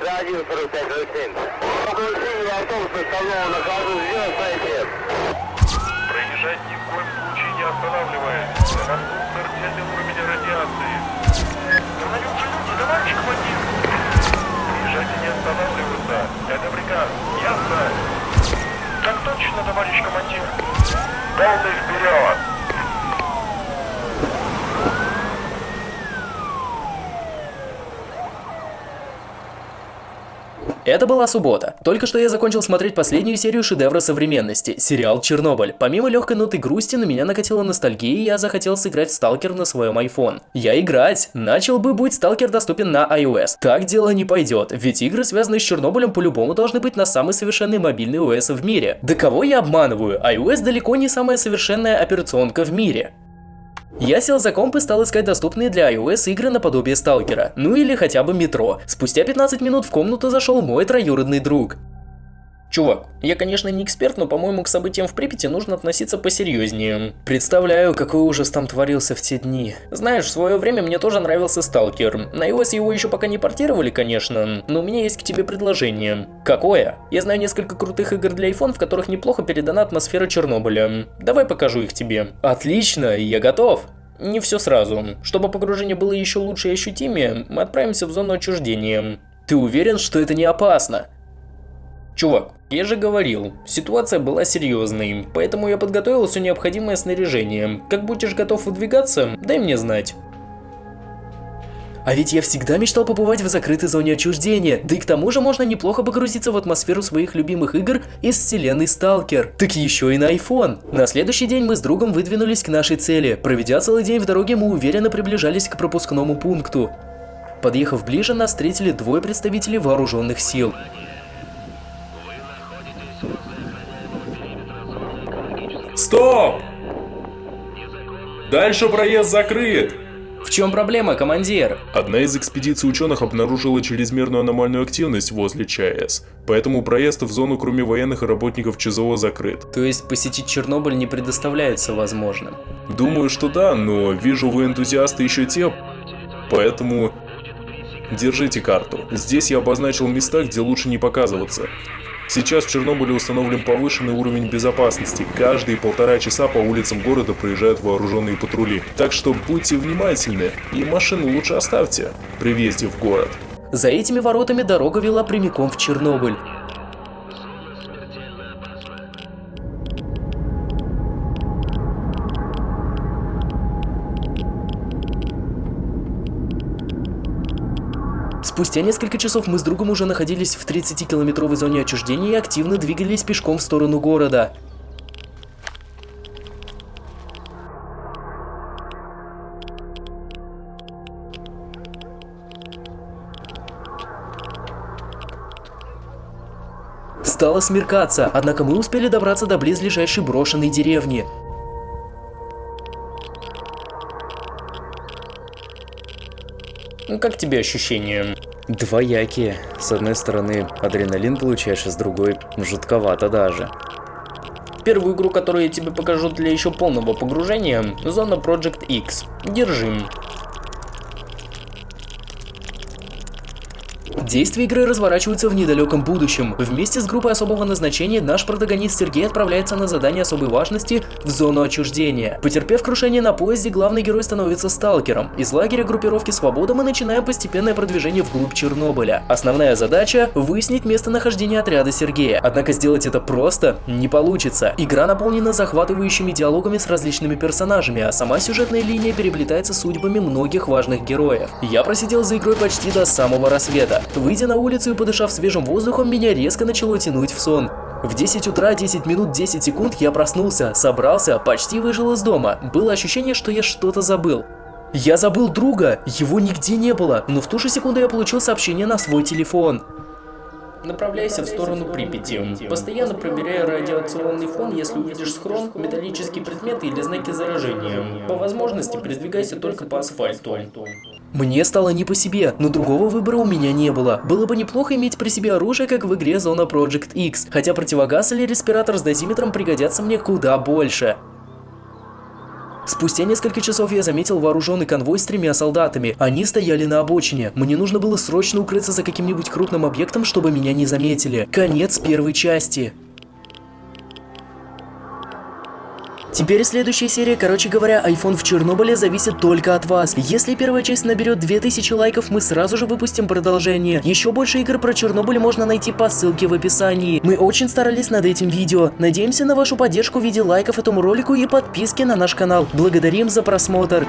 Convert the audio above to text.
14507. Получение автобуса столового на ходу сделать ответ. Проезжать ни в коем случае не останавливаясь. На мосту смертельный уровень радиации. Остановился люди, товарищ командир. Проезжайте не останавливаться. Это приказ. Ясно? Так точно, товарищ командир. Полный вперед! Это была суббота. Только что я закончил смотреть последнюю серию шедевра современности – сериал «Чернобыль». Помимо легкой ноты грусти, на меня накатила ностальгия, и я захотел сыграть в Сталкер на своем iPhone. Я играть! Начал бы, будь Сталкер доступен на iOS. Так дело не пойдет, ведь игры, связанные с Чернобылем, по-любому должны быть на самый совершенный мобильный OS в мире. Да кого я обманываю? iOS далеко не самая совершенная операционка в мире. Я сел за комп и стал искать доступные для iOS игры наподобие Сталкера, ну или хотя бы Метро. Спустя 15 минут в комнату зашел мой троюродный друг. Чувак, я конечно не эксперт, но по-моему к событиям в Припяти нужно относиться посерьезнее. Представляю, какой ужас там творился в те дни. Знаешь, в свое время мне тоже нравился Сталкер. На iOS его еще пока не портировали, конечно, но у меня есть к тебе предложение. Какое? Я знаю несколько крутых игр для iPhone, в которых неплохо передана атмосфера Чернобыля. Давай покажу их тебе. Отлично, я готов. Не все сразу. Чтобы погружение было еще лучше и ощутимее, мы отправимся в зону отчуждения. Ты уверен, что это не опасно? Чувак, я же говорил, ситуация была серьезной, поэтому я подготовил все необходимое снаряжение. Как будешь готов выдвигаться, дай мне знать. А ведь я всегда мечтал побывать в закрытой зоне отчуждения, да и к тому же можно неплохо погрузиться в атмосферу своих любимых игр из вселенной Сталкер. Так еще и на iPhone. На следующий день мы с другом выдвинулись к нашей цели. Проведя целый день в дороге, мы уверенно приближались к пропускному пункту. Подъехав ближе, нас встретили двое представителей вооруженных сил. Стоп! Дальше проезд закрыт. В чем проблема, командир? Одна из экспедиций ученых обнаружила чрезмерную аномальную активность возле ЧАЭС, поэтому проезд в зону кроме военных и работников ЧЗО закрыт. То есть посетить Чернобыль не предоставляется возможным? Думаю, что да, но вижу вы энтузиасты еще те, поэтому держите карту. Здесь я обозначил места, где лучше не показываться. Сейчас в Чернобыле установлен повышенный уровень безопасности. Каждые полтора часа по улицам города проезжают вооруженные патрули. Так что будьте внимательны и машину лучше оставьте при въезде в город. За этими воротами дорога вела прямиком в Чернобыль. Спустя несколько часов мы с другом уже находились в 30-километровой зоне отчуждения и активно двигались пешком в сторону города. Стало смеркаться, однако мы успели добраться до близлежащей брошенной деревни. Как тебе ощущения? Двоякие. С одной стороны, адреналин получаешь, а с другой, жутковато даже. Первую игру, которую я тебе покажу для еще полного погружения, Зона Project X. Держи. Действие игры разворачивается в недалеком будущем. Вместе с группой особого назначения наш протагонист Сергей отправляется на задание особой важности в зону отчуждения. Потерпев крушение на поезде, главный герой становится сталкером. Из лагеря группировки Свобода мы начинаем постепенное продвижение вглубь Чернобыля. Основная задача – выяснить местонахождение отряда Сергея. Однако сделать это просто не получится. Игра наполнена захватывающими диалогами с различными персонажами, а сама сюжетная линия переплетается судьбами многих важных героев. Я просидел за игрой почти до самого рассвета. Выйдя на улицу и подышав свежим воздухом, меня резко начало тянуть в сон. В 10 утра 10 минут 10 секунд я проснулся, собрался, почти выжил из дома. Было ощущение, что я что-то забыл. Я забыл друга, его нигде не было, но в ту же секунду я получил сообщение на свой телефон. Направляйся в сторону Припяти. Постоянно проверяй радиационный фон, если увидишь схрон, металлические предметы или знаки заражения. По возможности передвигайся только по асфальту. Мне стало не по себе, но другого выбора у меня не было. Было бы неплохо иметь при себе оружие, как в игре Зона Project X, хотя противогаз или респиратор с дозиметром пригодятся мне куда больше. Спустя несколько часов я заметил вооруженный конвой с тремя солдатами. Они стояли на обочине. Мне нужно было срочно укрыться за каким-нибудь крупным объектом, чтобы меня не заметили. Конец первой части. Теперь следующая серия, короче говоря, iPhone в Чернобыле зависит только от вас. Если первая часть наберет 2000 лайков, мы сразу же выпустим продолжение. Еще больше игр про Чернобыль можно найти по ссылке в описании. Мы очень старались над этим видео. Надеемся на вашу поддержку в виде лайков этому ролику и подписки на наш канал. Благодарим за просмотр.